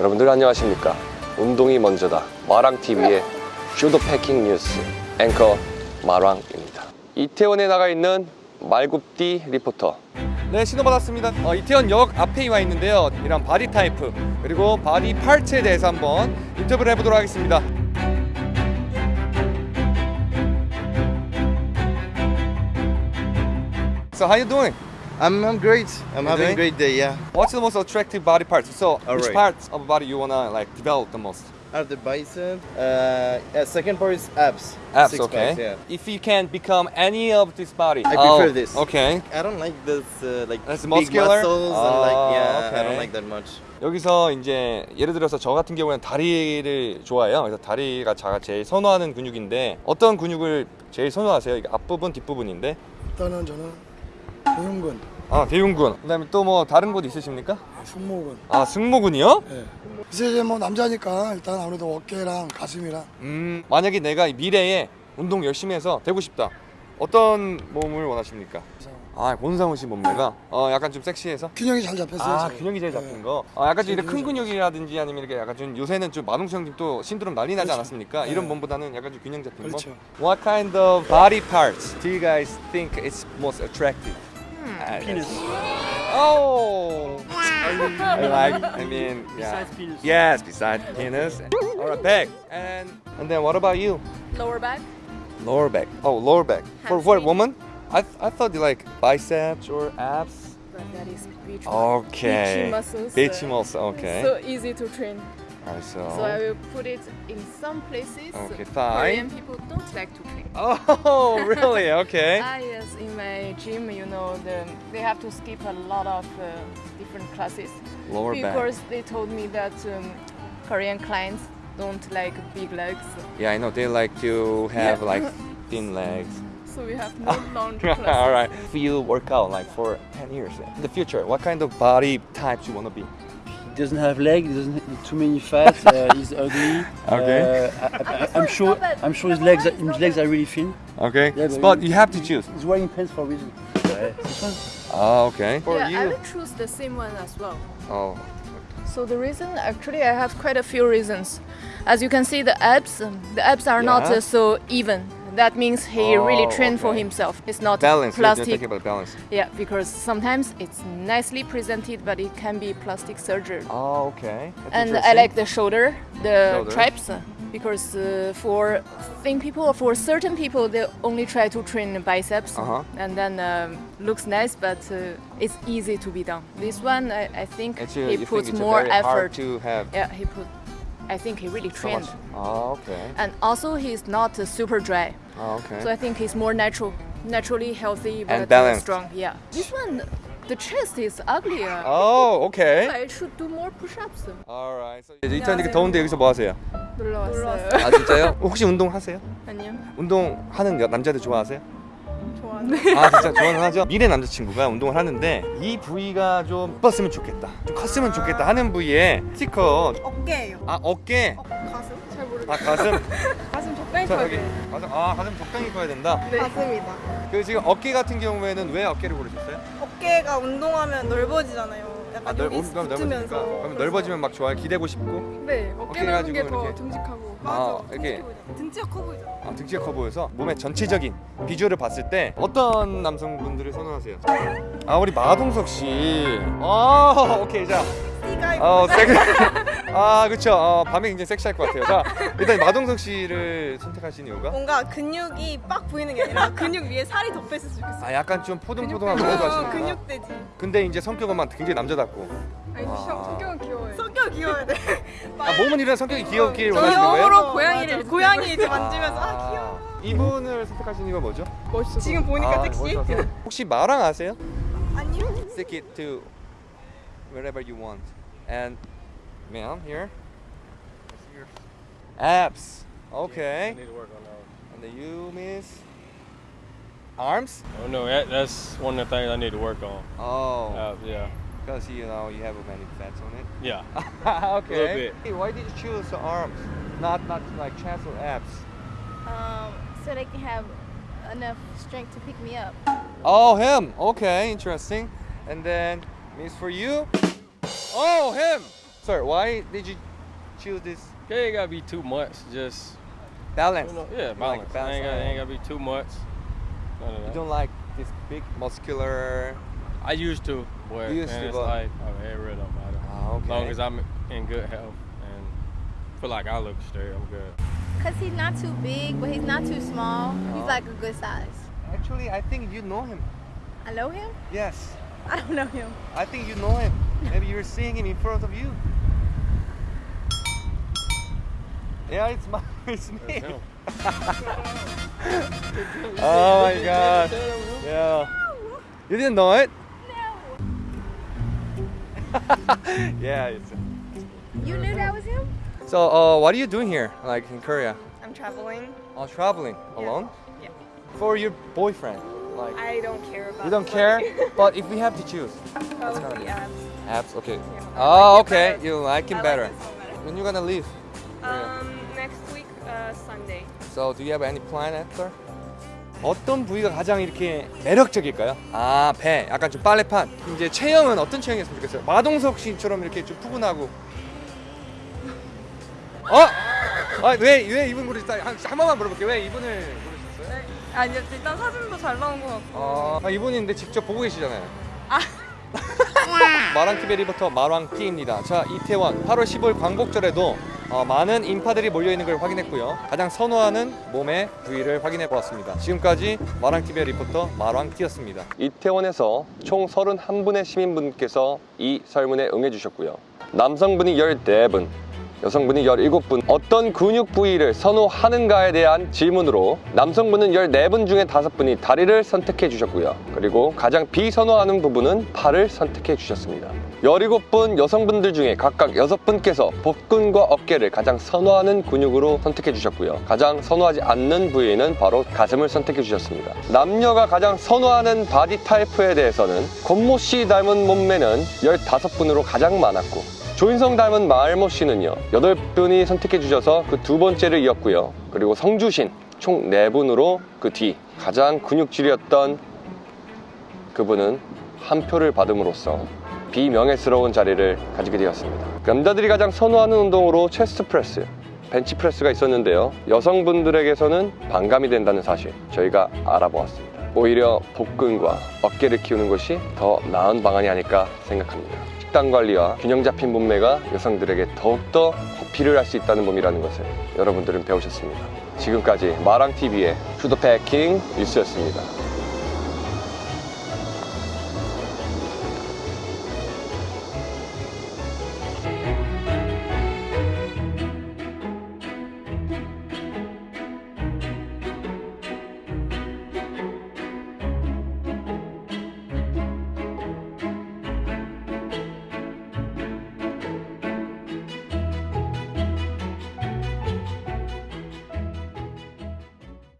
여러분들 안녕하십니까? 운동이 먼저다. 마랑TV의 pseudo fucking 뉴스. 앵커 마랑입니다. 이태원에 나가 있는 말굽디 리포터. 네 신호 받았습니다. 어, 이태원역 앞에 와 있는데요. 이런 body type 그리고 body parts에 대해서 한번 인터뷰를 해보도록 하겠습니다. So how you doing? I'm, I'm great. I'm You having doing? a great day. Yeah. What's the most attractive body parts? So which Alright. parts of the body you wanna like develop the most? I have the bicep. Uh, yeah, second part is abs. Abs, Six okay. packs, yeah. If you can become any of this body, I oh, prefer this. Okay. I don't like this uh, like That's big muscular? muscles and Oh, like yeah. I okay. don't like that much. 여기서 이제 예를 들어서 저 같은 경우에는 다리를 좋아해요. 그래서 다리가 제가 제일 선호하는 근육인데 어떤 근육을 제일 선호하세요? 이게 앞부분, 뒷부분인데. 일단은 저는 대흉근, 아 대흉근. 그다음에 또 뭐 다른 곳 있으십니까? 승모근. 아 승모근이요? 예. 그래서 이제 뭐 남자니까 일단 아무래도 어깨랑 가슴이랑 음 만약에 내가 이 미래에 운동 열심히 해서 되고 싶다. 어떤 몸을 원하십니까? 아 권상우 씨 몸매가 어 약간 좀 섹시해서 균형이 잘 잡혔어요. 아 제가. 균형이 제일 예. 잡힌 거. 아 약간 좀 이렇게 큰 근육이라든지 아니면 이렇게 약간 좀 요새는 좀 마동수 형님 또 신드롬 난리 나지 그렇죠. 않았습니까? 네. 이런 몸보다는 약간 좀 균형 잡힌 그렇죠. 거. What kind of body parts do you guys think is most attractive? Penis. Oh, I like. I mean, yeah. Besides penis. Yes, besides penis. Or a back. And and then what about you? lower back. Lower back. Oh, lower back. For what woman? I I thought you like biceps or abs. But that is beach Okay. Beachy muscles. Beachy uh, muscle. Okay. So easy to train. Alright, so. So I will put it in some places. Okay, thigh. Korean people don't like to train. Oh, really? Okay. Ah yes, in my gym, you know, the, they have to skip a lot of uh, different classes Lower back. because they told me that um, Korean clients don't like big legs. Yeah, I know they like to have Yeah. like thin legs. So we have no long classes. All right. If you work out like for 10 years in the future, what kind of body types you want to be? He doesn't have legs, He doesn't have too many fat. uh, he's ugly. Okay. Uh, I, I, I'm sure. I'm sure his legs. Are, his legs are really thin. Okay. Yeah, but, but you have to choose. He's wearing pants for a reason. This one. Oh, okay. For yeah, I you. will choose the same one as well. Oh. So the reason, actually, I have quite a few reasons. As you can see, the abs, um, the abs are not uh, so even. That means he really Oh, trained for himself. It's not Balance. Plastic. balance. Yeah, because sometimes it's nicely presented, but it can be plastic surgery. Oh, okay. That's and I like the shoulder, the Shoulder. traps, uh, because uh, for thin people for certain people, they only try to train biceps, Uh-huh. and then um, looks nice, but uh, it's easy to be done. This one, I, I think uh, he puts more effort. to have Yeah, he put. I think he really so trained, much. Oh, okay. and also he's not uh, super dry. Oh, okay. So I think he's more natural, naturally healthy, but And uh, balanced. strong. Yeah. This one, the chest is uglier. Oh, okay. I should do more push-ups. Alright. So 이제 이태원이니까 더운데 여기서 뭐 하세요? 놀러 왔어요. 아 진짜요? 혹시 운동 하세요? 아니요. 운동 하는 여- 남자들 좋아하세요? 좋아하네. 아 진짜 좋아는 하죠. 미래 남자친구가 운동을 하는데 이 부위가 좀 컸으면 좋겠다, 좀 컸으면 좋겠다 하는 부위에 스티커. 어깨예요. 아 어깨. 가슴? 잘 모르겠어요. 아 가슴. 가슴 적당히 자 커야. 돼요. 가슴. 아 가슴 적당히 커야 된다. 가슴이다. 그 지금 어깨 같은 경우에는 왜 어깨를 고르셨어요? 어깨가 운동하면 넓어지잖아요. 약간 아, 넓, 여기 넓어지니까. 붙으면서. 그럼 넓어지면 막 좋아요. 기대고 싶고. 네, 어깨 넓은 게 더. 듬직하고. 아, 맞아. 이렇게. 듬직해 보이잖아. 등치가 커 보이잖아. 아, 등치가 커 보여서 몸의 전체적인 비주얼을 봤을 때 어떤 남성분들을 선호하세요? 아 우리 마동석 씨. 아 오케이 자. 어 섹. 아 그렇죠. 어, 밤에 굉장히 섹시할 것 같아요. 자 일단 마동석 씨를 선택하신 이유가? 뭔가 근육이 빡 보이는 게 아니라 근육 위에 살이 덮여있으면 좋겠어. 아 약간 좀 포동포동한 거 어, 하시는 근육돼지. 근데 이제 성격은 막 굉장히 남자답고. 아니, 아. 성격은 귀여워요. 성격 귀여워야 돼. 아 몸은 이런 성격이 귀엽길 원하시는 거예요? 귀여움으로 고양이를 고양이 이제 만지면서 아, 귀여워. 이분을 선택하신 이유가 뭐죠? 지금 보니까 아, 섹시. 멋있어서. 혹시 마랑 아세요? 아니요. Stick it to wherever you want. And man, here. Abs. Okay. need to work on those. And then you miss arms. Oh no, that, that's one of the things I need to work on. Oh, Uh, yeah, because you know you have many fats on it. yeah. okay. little bit. Hey, why did you choose the arms, not not like chest or abs? um, so they can have enough strength to pick me up. Oh, him. Okay, interesting. And then miss for you. Oh, him. Sir, why did you choose this Yeah, it gotta be too much. Just balance? you know, yeah, balance. like balance, ain't, gotta, ain't gotta be too much. None of You don't like this big muscular. I used to, but You used man, to, it's but- like oh, it really don't matter. Ah, As long okay. as I'm in good health and feel like I look straight, I'm good. Cause he's not too big, but he's not too small. He's Oh. like a good size. Actually, I think you know him. I know him. Yes, I don't know him. I think you know him. Maybe you're seeing him in front of you. Yeah, it's my, it's me. That's him. Oh my god. Yeah. You didn't know it? yeah, it's. You knew that was him? So, uh, what are you doing here, like in Korea? I'm traveling. Oh, traveling alone? Yeah. For your boyfriend? Like, I don't care about. you don't the care? but if we have to choose, Probably abs. abs, okay. Yeah, Oh, like okay. You like him better. Like better. When you gonna leave? Um, next week, uh, Sunday. So, do you have any plan after? 어떤 부위가 가장 이렇게 매력적일까요? 아, 배. 약간 좀 빨래판. 이제 체형은 어떤 체형이었으면 좋겠어요? 마동석 씨처럼 이렇게 좀 푸근하고. 어? 아, 왜, 왜 이분 고르셨어요? 한, 한 번만 물어볼게요. 왜 이분을 고르셨어요? 아니 일단 사진도 잘 나온 것 같고. 아, 아, 이분인데 직접 보고 계시잖아요. 마랑TV 리포터 마랑띠입니다. 자, 이태원 8월 15일 광복절에도 어, 많은 인파들이 몰려있는 걸 확인했고요. 가장 선호하는 몸의 부위를 확인해 보았습니다. 지금까지 마랑TV 리포터 마랑띠였습니다. 이태원에서 총 31분의 시민분께서 이 설문에 응해 주셨고요. 남성분이 14분, 여성분이 17분 어떤 근육 부위를 선호하는가에 대한 질문으로 남성분은 14분 중에 5분이 다리를 선택해 주셨고요. 그리고 가장 비선호하는 부분은 팔을 선택해 주셨습니다. 17분 여성분들 중에 각각 6분께서 복근과 어깨를 가장 선호하는 근육으로 선택해 주셨고요. 가장 선호하지 않는 부위는 바로 가슴을 선택해 주셨습니다. 남녀가 가장 선호하는 body type에 대해서는 권모 씨 닮은 몸매는 15분으로 가장 많았고 조인성 닮은 마을모 씨는요 8분이 선택해 주셔서 그 두 번째를 이었고요 그리고 성주신 총 4분으로 그 뒤 가장 근육질이었던 그분은 한 표를 받음으로써 비명예스러운 자리를 가지게 되었습니다 남자들이 가장 선호하는 운동으로 chest press 벤치프레스가 있었는데요 여성분들에게서는 반감이 된다는 사실 저희가 알아보았습니다 오히려 복근과 어깨를 키우는 것이 더 나은 방안이 아닐까 생각합니다 식단 관리와 균형 잡힌 몸매가 여성들에게 더욱더 어필을 할 수 있다는 몸이라는 것을 여러분들은 배우셨습니다. 지금까지 마랑TV의 푸드패킹 뉴스였습니다.